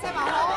赛马红